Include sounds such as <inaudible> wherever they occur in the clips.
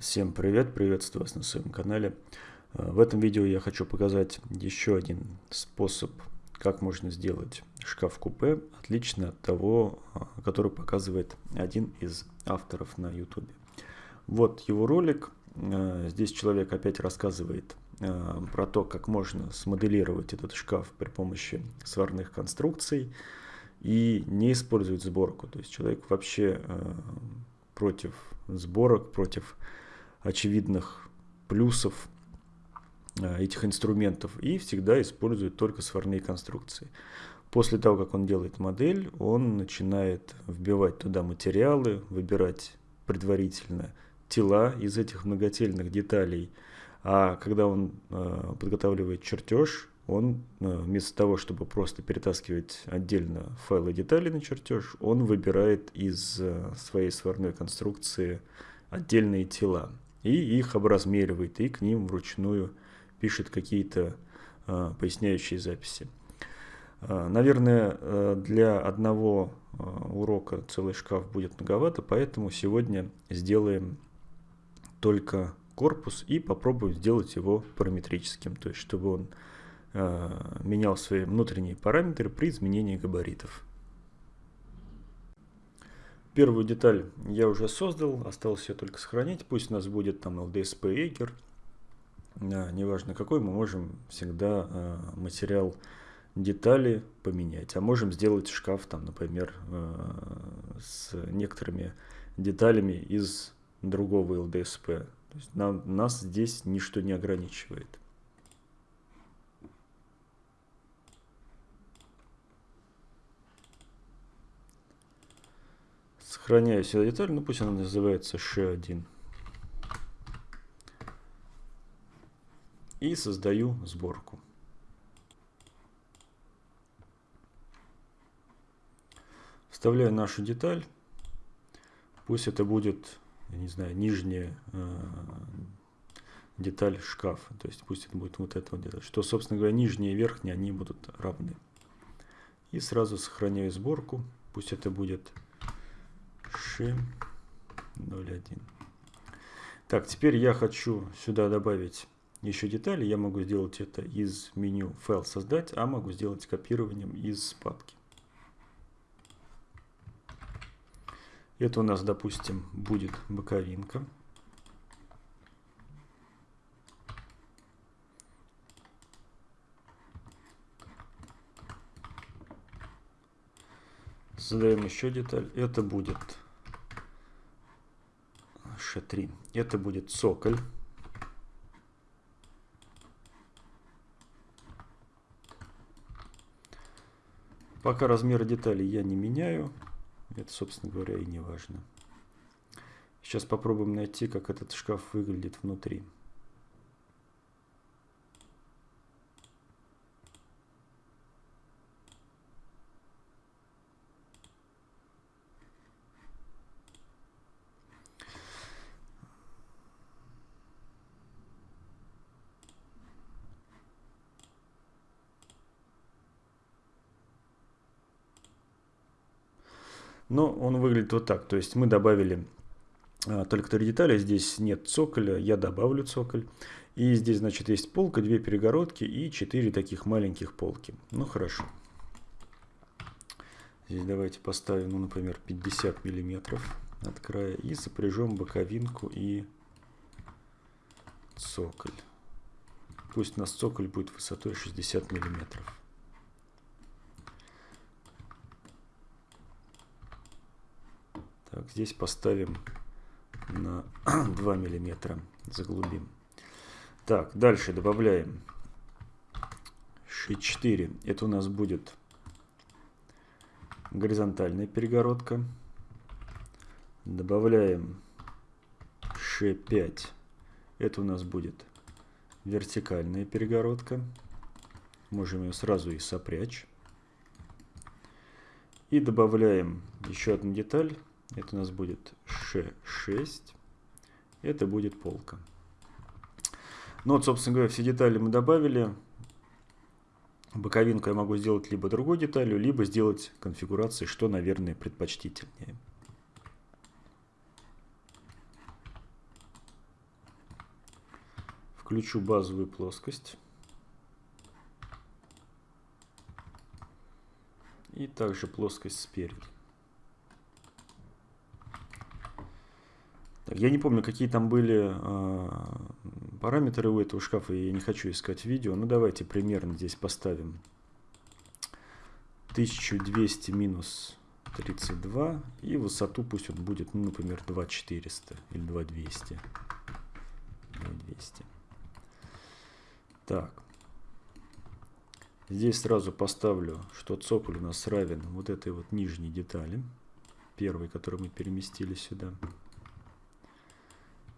Всем привет, приветствую вас на своем канале. Э, в этом видео я хочу показать еще один способ, как можно сделать шкаф-купе, отлично от того, э, который показывает один из авторов на YouTube. Вот его ролик. Э, здесь человек опять рассказывает про то, как можно смоделировать этот шкаф при помощи сварных конструкций и не использовать сборку. То есть человек вообще против сборок, против очевидных плюсов э, этих инструментов и всегда использует только сварные конструкции. После того, как он делает модель, он начинает вбивать туда материалы, выбирать предварительно тела из этих многотельных деталей. А когда он э, подготавливает чертеж, он э, вместо того, чтобы просто перетаскивать отдельно файлы деталей на чертеж, он выбирает из э, своей сварной конструкции отдельные тела и их образмеривает, и к ним вручную пишет какие-то э, поясняющие записи. Э, наверное, э, для одного э, урока целый шкаф будет многовато, поэтому сегодня сделаем только корпус и попробуем сделать его параметрическим, то есть чтобы он э, менял свои внутренние параметры при изменении габаритов. Первую деталь я уже создал, осталось ее только сохранить. Пусть у нас будет там LDSP Acre. А, неважно какой, мы можем всегда а, материал детали поменять. А можем сделать шкаф, там, например, а, с некоторыми деталями из другого LDSP. То есть нам, нас здесь ничто не ограничивает. Сохраняю сюда деталь, ну пусть она называется sh1. И создаю сборку. Вставляю нашу деталь. Пусть это будет, я не знаю, нижняя э, деталь шкафа. То есть пусть это будет вот эта вот деталь. Что, собственно говоря, нижняя и верхняя, они будут равны. И сразу сохраняю сборку. Пусть это будет Ши 01. Так, теперь я хочу сюда добавить еще детали. Я могу сделать это из меню «Файл создать», а могу сделать копированием из папки. Это у нас, допустим, будет боковинка. Создаем еще деталь. Это будет Ш3. Это будет цоколь. Пока размеры деталей я не меняю. Это, собственно говоря, и не важно. Сейчас попробуем найти, как этот шкаф выглядит внутри. Но он выглядит вот так. То есть мы добавили а, только три детали. Здесь нет цоколя, я добавлю цоколь. И здесь, значит, есть полка, две перегородки и четыре таких маленьких полки. Ну, хорошо. Здесь давайте поставим, ну, например, 50 миллиметров от края. И сопряжем боковинку и цоколь. Пусть у нас цоколь будет высотой 60 миллиметров. Здесь поставим на <clears throat> 2 миллиметра, заглубим. Так, дальше добавляем Ш4. Это у нас будет горизонтальная перегородка. Добавляем Ш5. Это у нас будет вертикальная перегородка. Можем ее сразу и сопрячь. И добавляем еще одну деталь. Это у нас будет Ш6. Это будет полка. Ну вот, собственно говоря, все детали мы добавили. Боковинку я могу сделать либо другой деталью, либо сделать конфигурацией, что, наверное, предпочтительнее. включу базовую плоскость. И также плоскость спереди. Я не помню, какие там были э, параметры у этого шкафа, я не хочу искать видео. Ну давайте примерно здесь поставим 1200 минус 32 и высоту пусть он будет, ну, например, 2400 или 2200. 2200. Так. Здесь сразу поставлю, что цоколь у нас равен вот этой вот нижней детали. Первой, которую мы переместили сюда.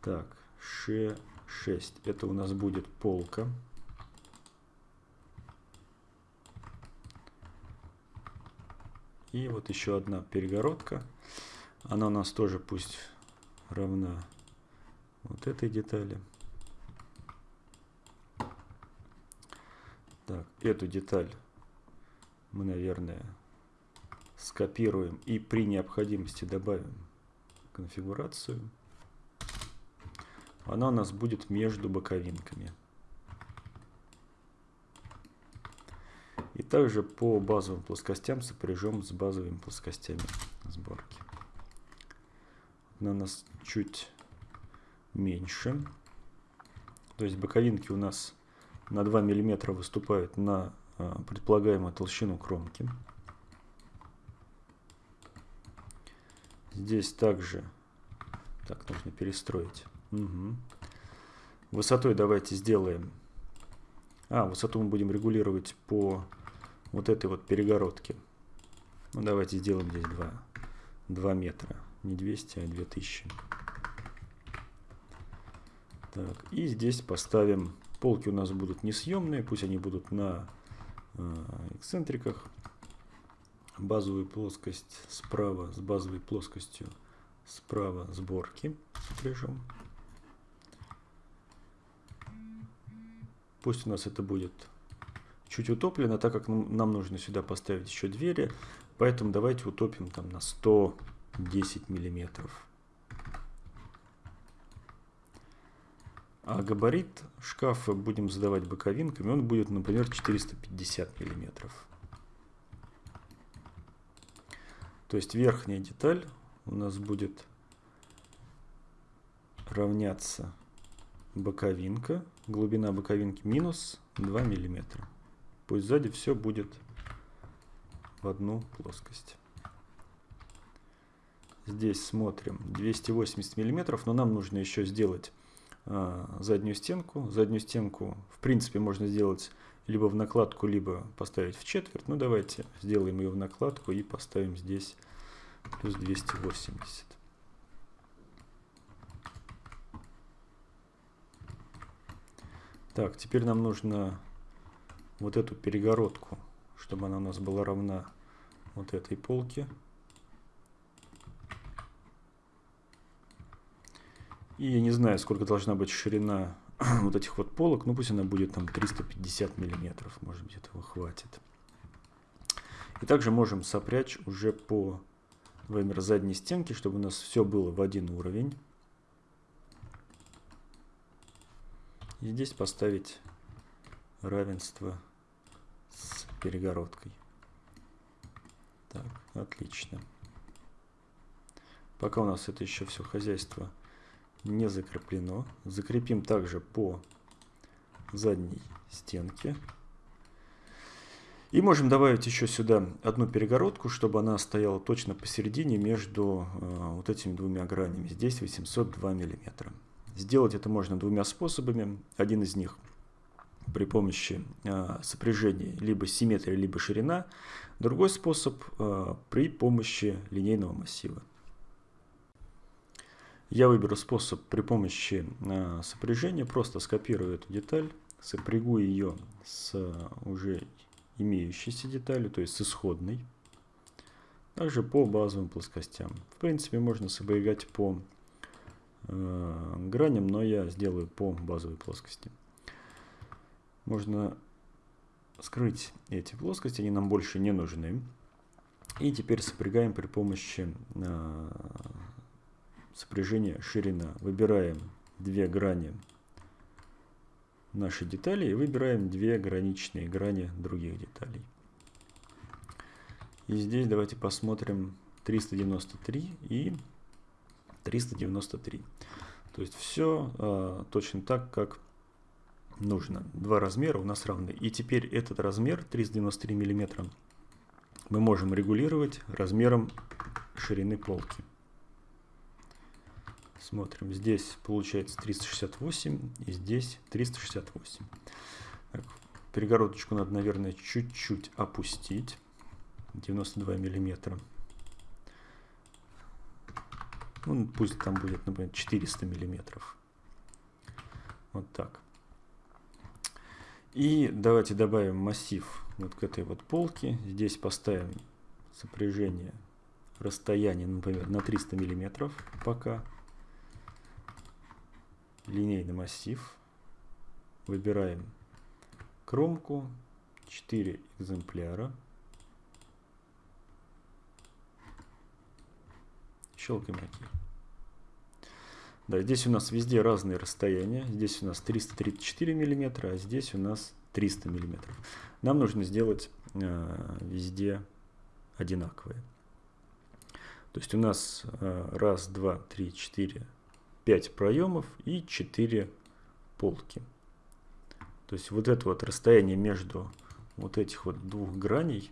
Так, Ш6. Это у нас будет полка. И вот еще одна перегородка. Она у нас тоже пусть равна вот этой детали. Так, эту деталь мы, наверное, скопируем и при необходимости добавим конфигурацию. Она у нас будет между боковинками. И также по базовым плоскостям сопряжем с базовыми плоскостями сборки. Она у нас чуть меньше. То есть боковинки у нас на 2 мм выступают на а, предполагаемую толщину кромки. Здесь также так нужно перестроить. Угу. Высотой давайте сделаем. А, высоту мы будем регулировать по вот этой вот перегородке. Ну, давайте сделаем здесь 2, 2 метра. Не 200, а 2000. Так, и здесь поставим, полки у нас будут несъемные, пусть они будут на э, эксцентриках. Базовую плоскость справа с базовой плоскостью справа сборки прижем. Пусть у нас это будет чуть утоплено, так как нам нужно сюда поставить еще двери. Поэтому давайте утопим там на 110 миллиметров. А габарит шкафа будем задавать боковинками. Он будет, например, 450 миллиметров. То есть верхняя деталь у нас будет равняться боковинка, глубина боковинки минус 2 миллиметра. Пусть сзади все будет в одну плоскость. Здесь смотрим 280 миллиметров, но нам нужно еще сделать а, заднюю стенку. Заднюю стенку, в принципе, можно сделать либо в накладку, либо поставить в четверть. Ну, давайте сделаем ее в накладку и поставим здесь плюс 280. Так, теперь нам нужно вот эту перегородку, чтобы она у нас была равна вот этой полке. И я не знаю, сколько должна быть ширина <clears throat> вот этих вот полок. Ну, пусть она будет там 350 миллиметров. Может быть, этого хватит. И также можем сопрячь уже по например, задней стенки, чтобы у нас все было в один уровень. И здесь поставить равенство с перегородкой. Так, отлично. Пока у нас это еще все хозяйство не закреплено. Закрепим также по задней стенке. И можем добавить еще сюда одну перегородку, чтобы она стояла точно посередине между э, вот этими двумя гранями. Здесь 802 миллиметра. Сделать это можно двумя способами. Один из них при помощи э, сопряжения либо симметрия, либо ширина. Другой способ э, при помощи линейного массива. Я выберу способ при помощи э, сопряжения, просто скопирую эту деталь, сопрягу ее с уже имеющейся деталью, то есть с исходной. Также по базовым плоскостям. В принципе, можно сопрягать по э, граням, но я сделаю по базовой плоскости. Можно скрыть эти плоскости, они нам больше не нужны. И теперь сопрягаем при помощи э, сопряжения ширина. Выбираем две грани наши детали и выбираем две граничные грани других деталей. И здесь давайте посмотрим 393 и 393. То есть все а, точно так, как нужно. Два размера у нас равны. И теперь этот размер 393 миллиметра мы можем регулировать размером ширины полки. Смотрим, здесь получается 368 и здесь 368. Так, перегородочку надо, наверное, чуть-чуть опустить. 92 миллиметра. Ну, пусть там будет, например, 400 миллиметров. Вот так. И давайте добавим массив вот к этой вот полке. Здесь поставим сопряжение расстояние, например, на 300 миллиметров пока. Линейный массив. Выбираем кромку. 4 экземпляра. Щелкаем ОК. Да, здесь у нас везде разные расстояния. Здесь у нас 334 миллиметра, а здесь у нас 300 миллиметров. Нам нужно сделать э, везде одинаковые. То есть у нас э, раз, два, три, четыре, пять проемов и четыре полки. То есть вот это вот расстояние между вот этих вот двух граней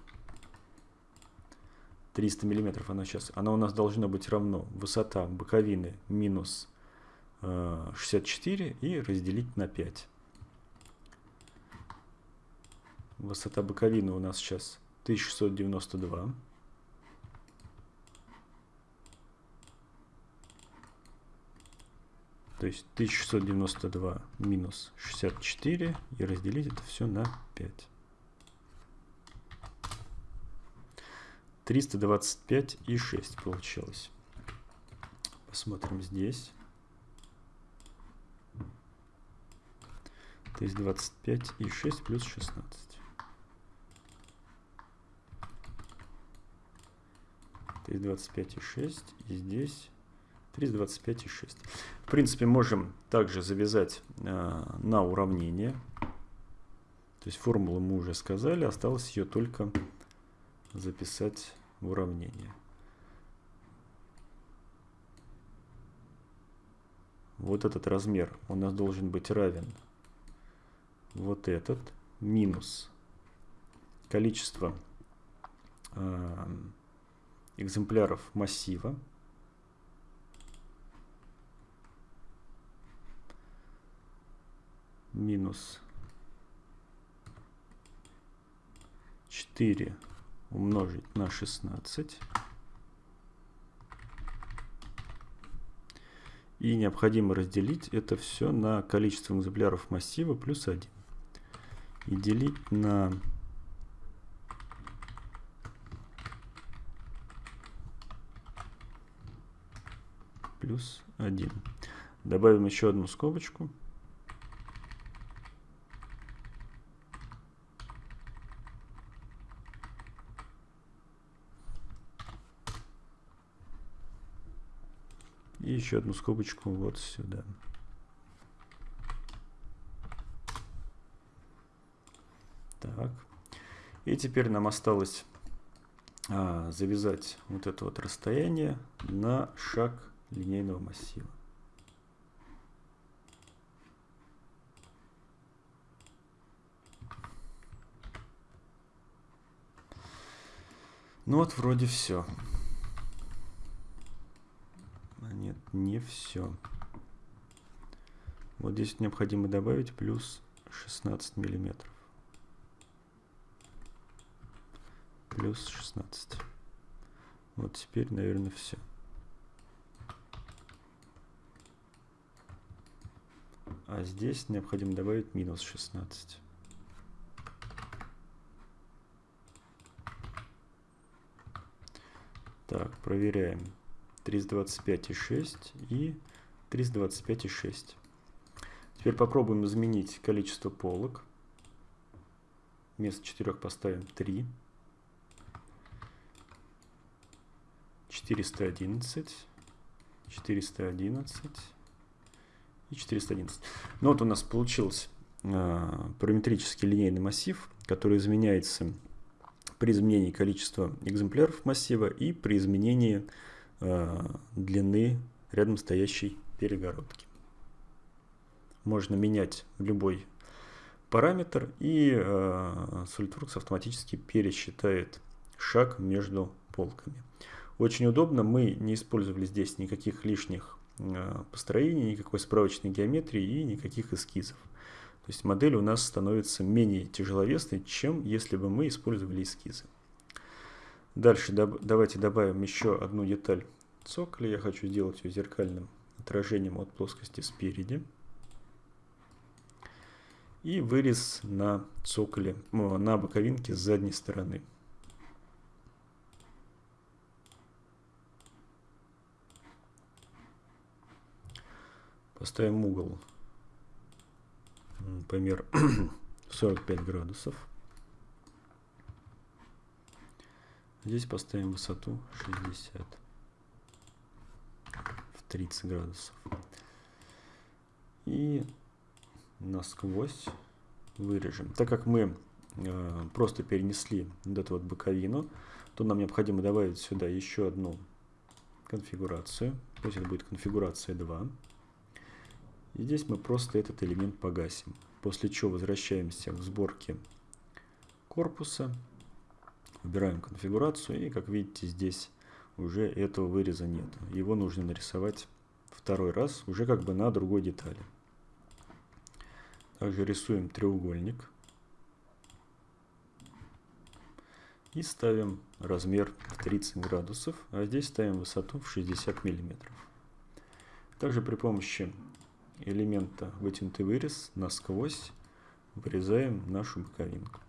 300 миллиметров она сейчас, она у нас должна быть равно высота боковины минус 64 и разделить на 5. Высота боковины у нас сейчас 1692. То есть 1692 минус 64 и разделить это все на 5. 325 и 6 получилось. Посмотрим здесь. То есть 25 и 6 плюс 16. То есть 25 и 6. И здесь 325 и 6. В принципе, можем также завязать э, на уравнение. То есть формулу мы уже сказали. Осталось ее только записать в уравнение. Вот этот размер у нас должен быть равен вот этот минус количество э, экземпляров массива минус 4 умножить на 16 и необходимо разделить это все на количество экземпляров массива плюс 1 и делить на плюс 1. Добавим еще одну скобочку. Еще одну скобочку вот сюда. Так. И теперь нам осталось а, завязать вот это вот расстояние на шаг линейного массива. Ну вот вроде все. А нет, не все. Вот здесь необходимо добавить плюс 16 миллиметров. плюс 16. Вот теперь, наверное, все. А здесь необходимо добавить минус 16. Так, проверяем. 325,6 и 325,6. Теперь попробуем изменить количество полок. Вместо 4 поставим 3. 411, 411 и 411. Ну вот у нас получилось э, параметрический линейный массив, который изменяется при изменении количества экземпляров массива и при изменении длины рядом стоящей перегородки. Можно менять любой параметр, и э, SolidWorks автоматически пересчитает шаг между полками. Очень удобно, мы не использовали здесь никаких лишних э, построений, никакой справочной геометрии и никаких эскизов. То есть модель у нас становится менее тяжеловесной, чем если бы мы использовали эскизы. Дальше доб давайте добавим еще одну деталь цоколя. Я хочу сделать ее зеркальным отражением от плоскости спереди и вырез на цоколе, на боковинке с задней стороны. Поставим угол, например, 45 <clears throat> градусов. Здесь поставим высоту 60 в 30 градусов. И насквозь вырежем. Так как мы э, просто перенесли вот эту вот боковину, то нам необходимо добавить сюда еще одну конфигурацию. Пусть это будет конфигурация 2. И здесь мы просто этот элемент погасим. После чего возвращаемся к сборке корпуса. Выбираем конфигурацию. И как видите, здесь уже этого выреза нет. Его нужно нарисовать второй раз, уже как бы на другой детали. Также рисуем треугольник. И ставим размер в 30 градусов, а здесь ставим высоту в 60 миллиметров. Также при помощи элемента вытянутый вырез насквозь вырезаем нашу боковинку.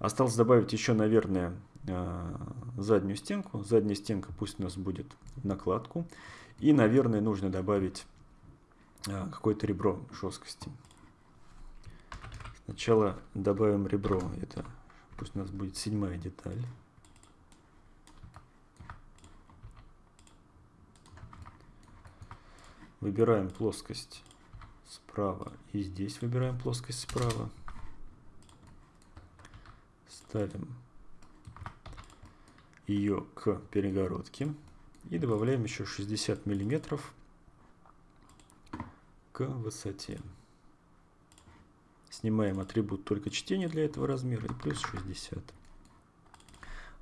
Осталось добавить еще, наверное, а, заднюю стенку. Задняя стенка пусть у нас будет накладку. И, наверное, нужно добавить а, какое-то ребро жесткости. Сначала добавим ребро, это пусть у нас будет седьмая деталь. Выбираем плоскость справа и здесь выбираем плоскость справа. Ставим ее к перегородке и добавляем еще 60 миллиметров к высоте. Снимаем атрибут только чтения для этого размера и плюс 60.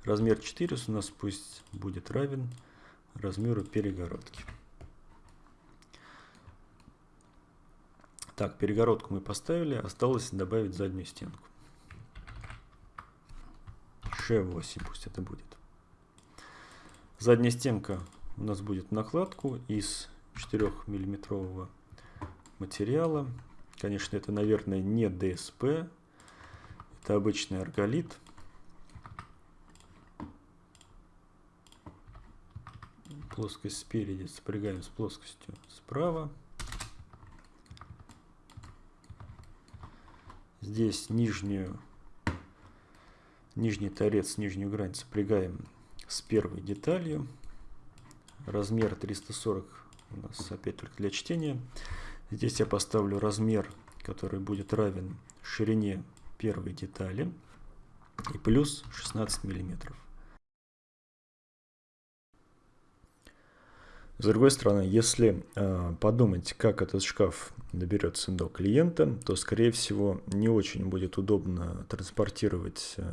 Размер 4 у нас пусть будет равен размеру перегородки. Так, перегородку мы поставили, осталось добавить заднюю стенку. Ш8 пусть это будет. Задняя стенка у нас будет накладку из 4 миллиметрового материала. Конечно, это, наверное, не ДСП. Это обычный арголит. Плоскость спереди сопрягаем с плоскостью справа. Здесь нижнюю, нижний торец, нижнюю грань сопрягаем с первой деталью. Размер 340 у нас опять только для чтения. Здесь я поставлю размер, который будет равен ширине первой детали и плюс 16 миллиметров. С другой стороны, если э, подумать, как этот шкаф доберется до клиента, то, скорее всего, не очень будет удобно транспортировать э,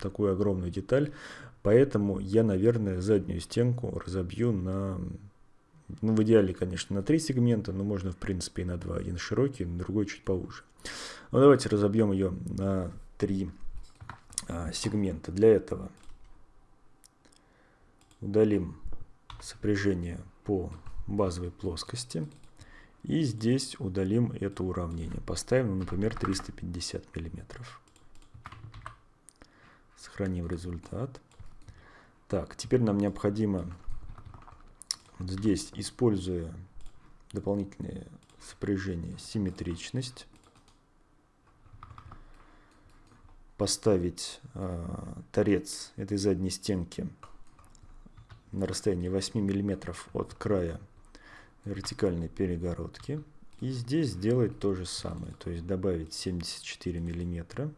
такую огромную деталь. Поэтому я, наверное, заднюю стенку разобью на ну, в идеале, конечно, на три сегмента, но можно, в принципе, и на два. Один широкий, другой чуть поуже. Ну, давайте разобьем ее на три а, сегмента. Для этого удалим сопряжение по базовой плоскости. И здесь удалим это уравнение. Поставим, ну, например, 350 миллиметров. Сохраним результат. Так, теперь нам необходимо вот здесь, используя дополнительные сопряжения, симметричность, поставить э, торец этой задней стенки на расстоянии 8 мм от края вертикальной перегородки И здесь сделать то же самое, то есть добавить 74 миллиметра.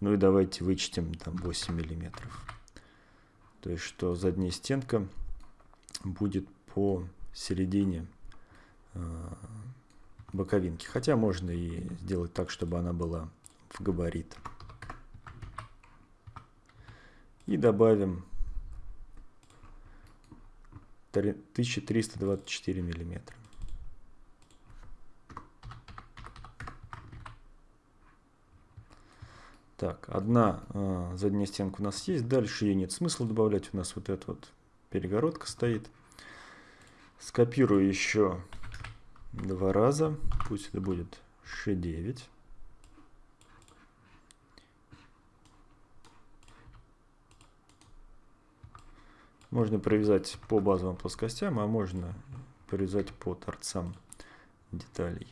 Ну и давайте вычтем там 8 миллиметров. То есть что задняя стенка будет по середине э, боковинки. Хотя можно и сделать так, чтобы она была в габарит. И добавим 1324 миллиметра. Так, одна э, задняя стенка у нас есть, дальше ее нет смысла добавлять, у нас вот эта вот перегородка стоит. Скопирую еще два раза, пусть это будет Ш9. Можно провязать по базовым плоскостям, а можно провязать по торцам деталей.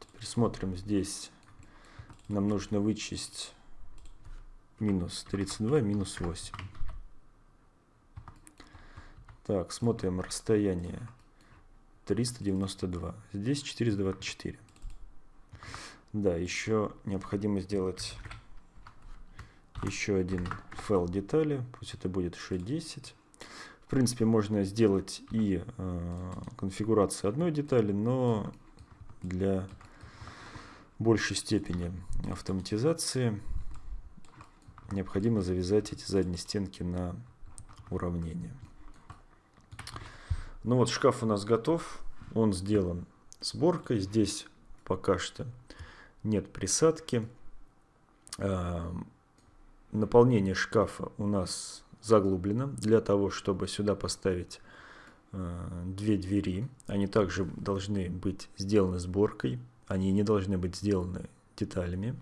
Теперь смотрим здесь. Нам нужно вычесть минус 32, минус 8. Так, смотрим расстояние 392. Здесь 424. Да, еще необходимо сделать еще один файл детали, пусть это будет Ш10. В принципе, можно сделать и э, конфигурацию одной детали, но для большей степени автоматизации необходимо завязать эти задние стенки на уравнение. Ну вот шкаф у нас готов, он сделан сборкой, здесь пока что нет присадки. А, наполнение шкафа у нас заглублено для того, чтобы сюда поставить а, две двери. Они также должны быть сделаны сборкой, они не должны быть сделаны деталями.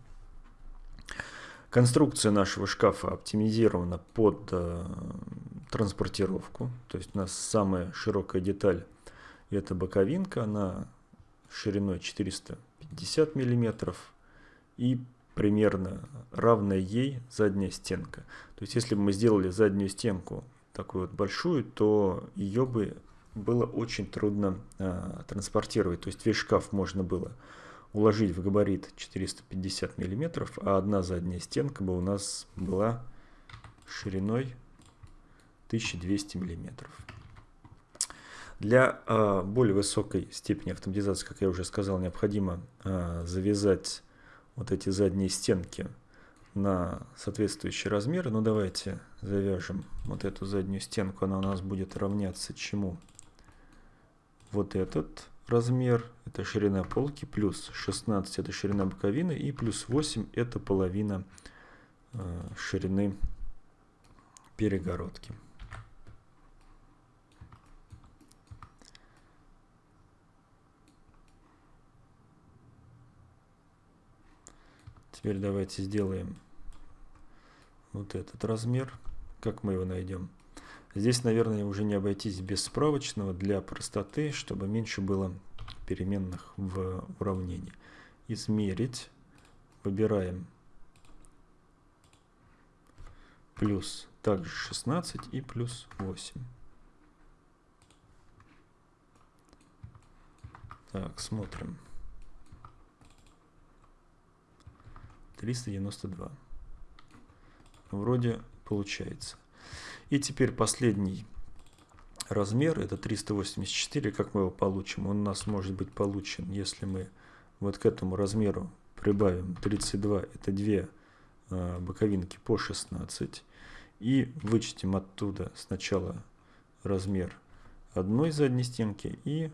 Конструкция нашего шкафа оптимизирована под э, транспортировку. То есть у нас самая широкая деталь это боковинка, она шириной 400 50 миллиметров и примерно равная ей задняя стенка. То есть если бы мы сделали заднюю стенку такую вот большую, то ее бы было очень трудно а, транспортировать. То есть весь шкаф можно было уложить в габарит 450 миллиметров, а одна задняя стенка бы у нас была шириной 1200 миллиметров. Для э, более высокой степени автоматизации, как я уже сказал, необходимо э, завязать вот эти задние стенки на соответствующие размеры. Ну давайте завяжем вот эту заднюю стенку, она у нас будет равняться чему? Вот этот размер, это ширина полки, плюс 16 это ширина боковины и плюс 8 это половина э, ширины перегородки. Теперь давайте сделаем вот этот размер. Как мы его найдем? Здесь, наверное, уже не обойтись без справочного для простоты, чтобы меньше было переменных в уравнении. Измерить. Выбираем плюс также 16 и плюс 8. Так, смотрим. 392. Вроде получается. И теперь последний размер, это 384. Как мы его получим? Он у нас может быть получен, если мы вот к этому размеру прибавим 32, это две а, боковинки по 16. И вычтем оттуда сначала размер одной задней стенки и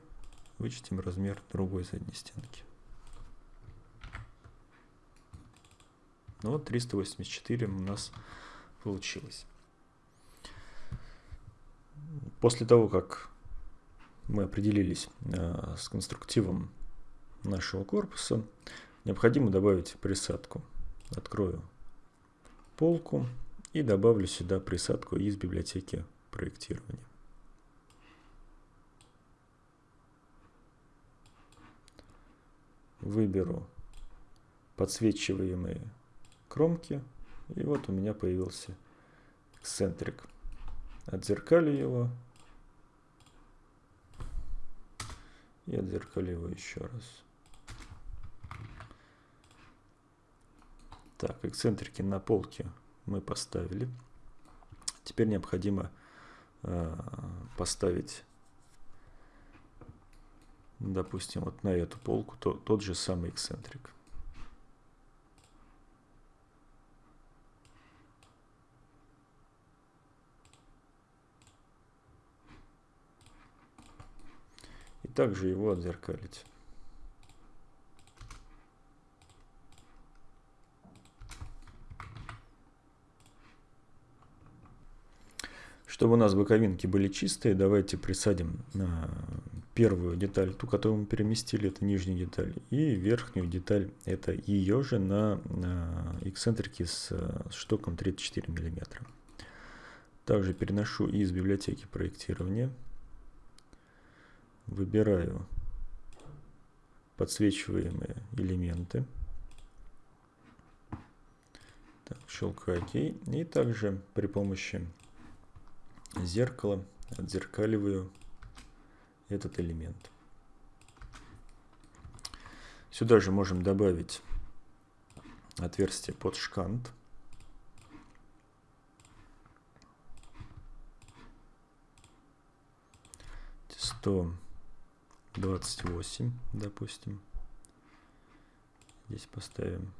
вычтем размер другой задней стенки. Ну вот 384 у нас получилось. После того, как мы определились э, с конструктивом нашего корпуса, необходимо добавить присадку. Открою полку и добавлю сюда присадку из библиотеки проектирования. Выберу подсвечиваемые кромки И вот у меня появился эксцентрик. Отзеркалю его. И отзеркалю его еще раз. Так, эксцентрики на полке мы поставили. Теперь необходимо э, поставить, допустим, вот на эту полку то, тот же самый эксцентрик. Также его отзеркалить. Чтобы у нас боковинки были чистые, давайте присадим на первую деталь, ту, которую мы переместили, это нижняя деталь, и верхнюю деталь, это ее же на, на эксцентрике с, с штоком 34 мм. Также переношу из библиотеки проектирования, выбираю подсвечиваемые элементы, так, щелкаю ОК, и также при помощи зеркало, отзеркаливаю этот элемент. Сюда же можем добавить отверстие под шкант. Сто двадцать восемь, допустим. Здесь поставим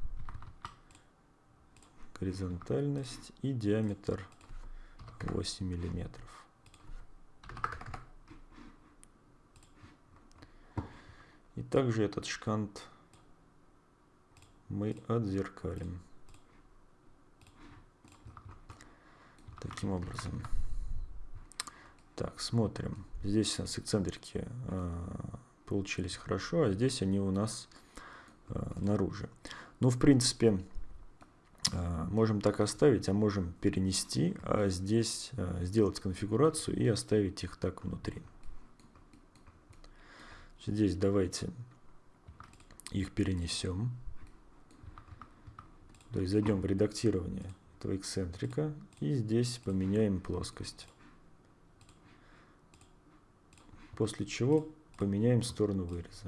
горизонтальность и диаметр 8 миллиметров. И также этот шкант мы отзеркалим. Таким образом. Так, смотрим. Здесь у нас эксцентрики э, получились хорошо, а здесь они у нас э, наружу. Ну, в принципе, а, можем так оставить, а можем перенести, а здесь сделать конфигурацию и оставить их так внутри. Здесь давайте их перенесем. То есть зайдем в редактирование этого эксцентрика и здесь поменяем плоскость. После чего поменяем сторону выреза.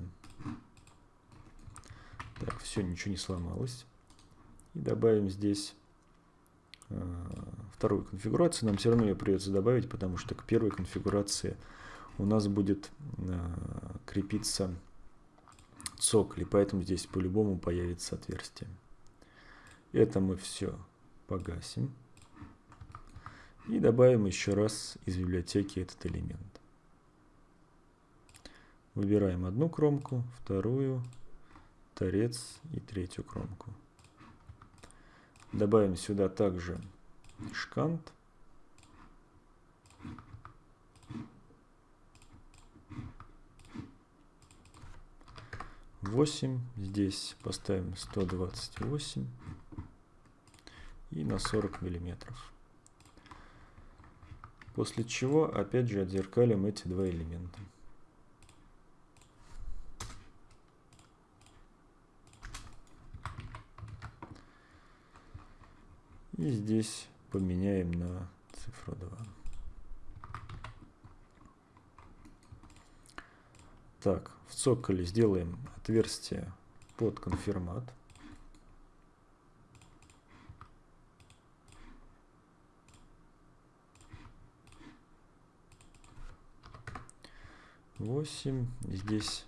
Так, все, ничего не сломалось. И добавим здесь э, вторую конфигурацию. Нам все равно ее придется добавить, потому что к первой конфигурации у нас будет э, крепиться цоколь, поэтому здесь по-любому появится отверстие. Это мы все погасим. И добавим еще раз из библиотеки этот элемент. Выбираем одну кромку, вторую, торец и третью кромку. Добавим сюда также шкант. Восемь. Здесь поставим 128 и на 40 миллиметров. После чего опять же отзеркалим эти два элемента. И здесь поменяем на цифру 2. Так, в цоколе сделаем отверстие под конфирмат. Восемь, здесь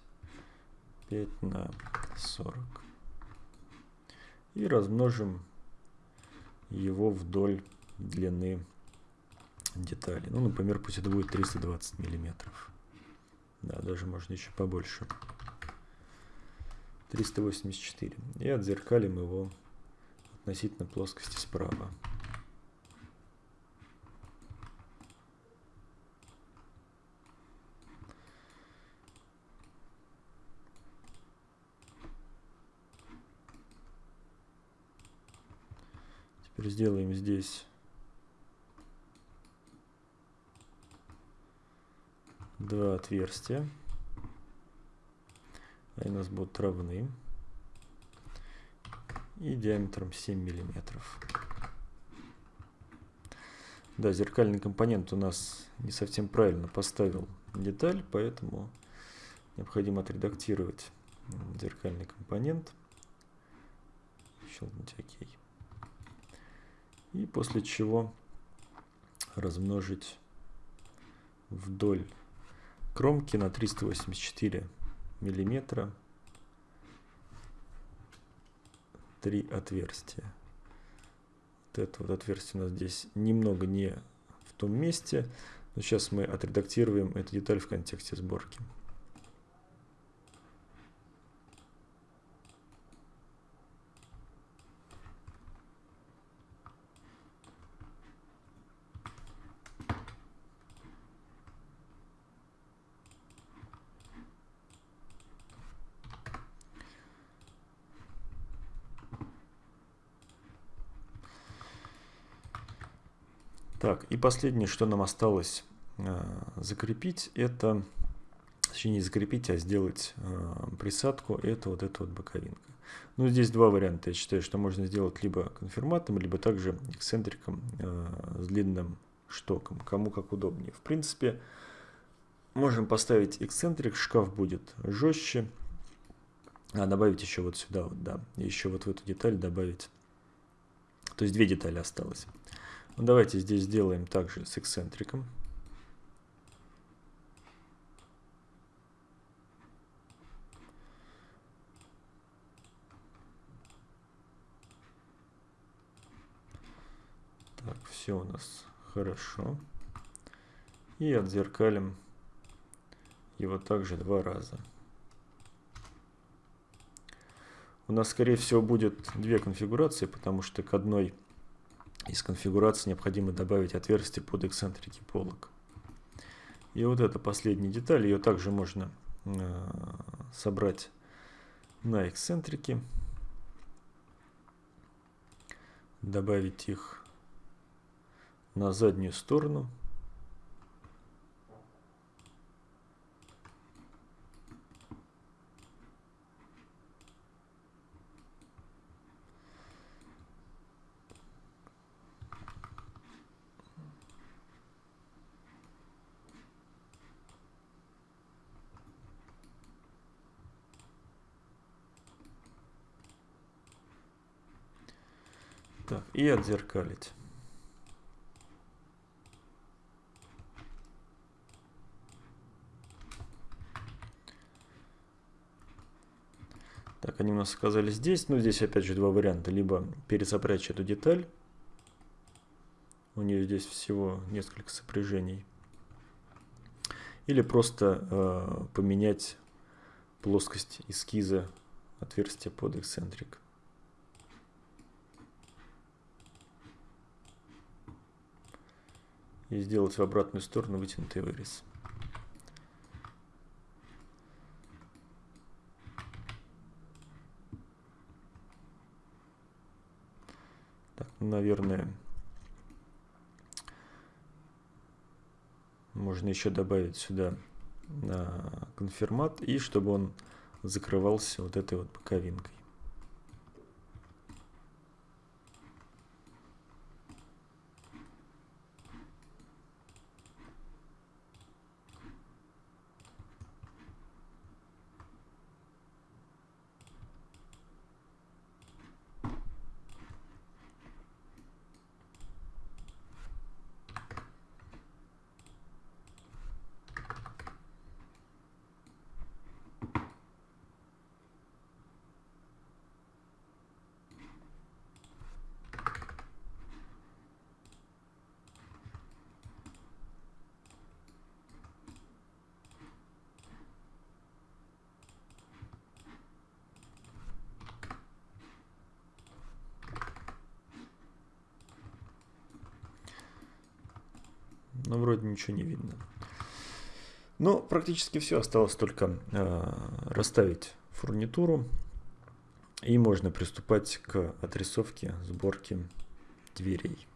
пять на сорок. И размножим его вдоль длины детали. Ну, например, пусть это будет 320 миллиметров. Да, даже можно еще побольше. 384. И отзеркалим его относительно плоскости справа. Сделаем здесь два отверстия. Они у нас будут равны. И диаметром 7 миллиметров. Да, зеркальный компонент у нас не совсем правильно поставил деталь, поэтому необходимо отредактировать зеркальный компонент. Щелкнуть ОК. И после чего размножить вдоль кромки на 384 миллиметра три отверстия. Вот это вот отверстие у нас здесь немного не в том месте. Но сейчас мы отредактируем эту деталь в контексте сборки. Так, и последнее, что нам осталось э, закрепить, это, точнее не закрепить, а сделать э, присадку, это вот эта вот боковинка. Ну, здесь два варианта. Я считаю, что можно сделать либо конфирматом, либо также эксцентриком э, с длинным штоком, кому как удобнее. В принципе, можем поставить эксцентрик, шкаф будет жестче, а добавить еще вот сюда, вот, да, еще вот в эту деталь добавить. То есть две детали осталось. Ну, давайте здесь сделаем также с эксцентриком. Так, все у нас хорошо. И отзеркалим его также два раза. У нас, скорее всего, будет две конфигурации, потому что к одной из конфигурации необходимо добавить отверстие под эксцентрики полок. И вот эта последняя деталь, ее также можно э, собрать на эксцентрики, добавить их на заднюю сторону. Так, и отзеркалить. Так, они у нас оказались здесь. Ну, здесь опять же два варианта. Либо пересопрячь эту деталь. У нее здесь всего несколько сопряжений. Или просто э, поменять плоскость эскиза отверстия под эксцентрик. И сделать в обратную сторону вытянутый вырез. Так, ну, наверное, можно еще добавить сюда на конфирмат и чтобы он закрывался вот этой вот боковинкой. но вроде ничего не видно. Но практически все, осталось только э, расставить фурнитуру, и можно приступать к отрисовке, сборке дверей.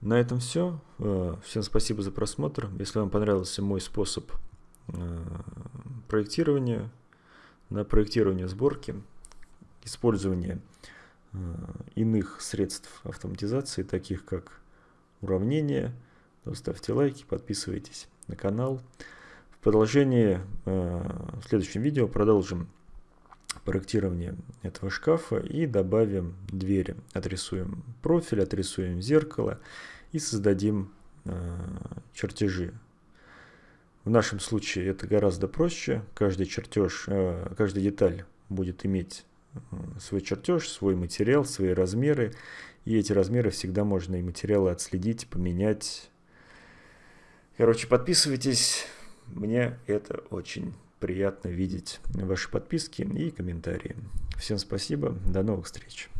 На этом все. Э, всем спасибо за просмотр. Если вам понравился мой способ э, проектирования, на проектирование сборки, использование иных средств автоматизации, таких как уравнения. Ставьте лайки, подписывайтесь на канал. В продолжении, в следующем видео продолжим проектирование этого шкафа и добавим двери. Отрисуем профиль, отрисуем зеркало и создадим чертежи. В нашем случае это гораздо проще. Каждый чертеж, каждая деталь будет иметь свой чертеж, свой материал, свои размеры. И эти размеры всегда можно и материалы отследить, поменять. Короче, подписывайтесь. Мне это очень приятно видеть ваши подписки и комментарии. Всем спасибо. До новых встреч.